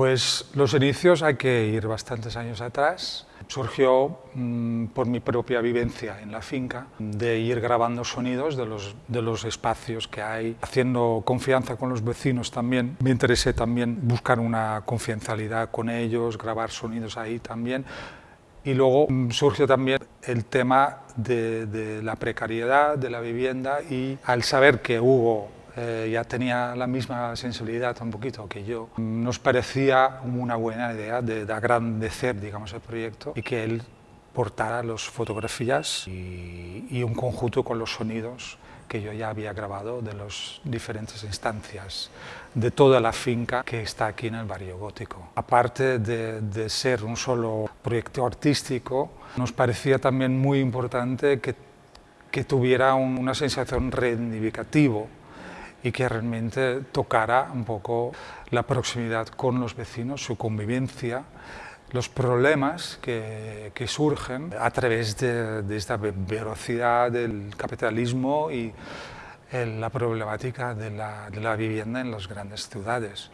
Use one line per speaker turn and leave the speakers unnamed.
Pues los inicios hay que ir bastantes años atrás. Surgió mm, por mi propia vivencia en la finca, de ir grabando sonidos de los, de los espacios que hay, haciendo confianza con los vecinos también. Me interesé también buscar una confidencialidad con ellos, grabar sonidos ahí también. Y luego mm, surgió también el tema de, la precariedad de la vivienda y al saber que Hugo eh, ya tenía la misma sensibilidad un poquito que yo, nos parecía una buena idea de, de agrandecer digamos, el proyecto y que él portara las fotografías y, y, un conjunto con los sonidos que yo ya había grabado de las diferentes instancias de toda la finca que está aquí en el barrio gótico. Aparte de, de ser un solo proyecto artístico, nos parecía también muy importante que, que tuviera un, una sensación reivindicativa y que realmente tocara un poco la proximidad con los vecinos, su convivencia, los problemas que, que surgen a través de, de, esta velocidad del capitalismo y la problemática de la, de la vivienda en las grandes ciudades.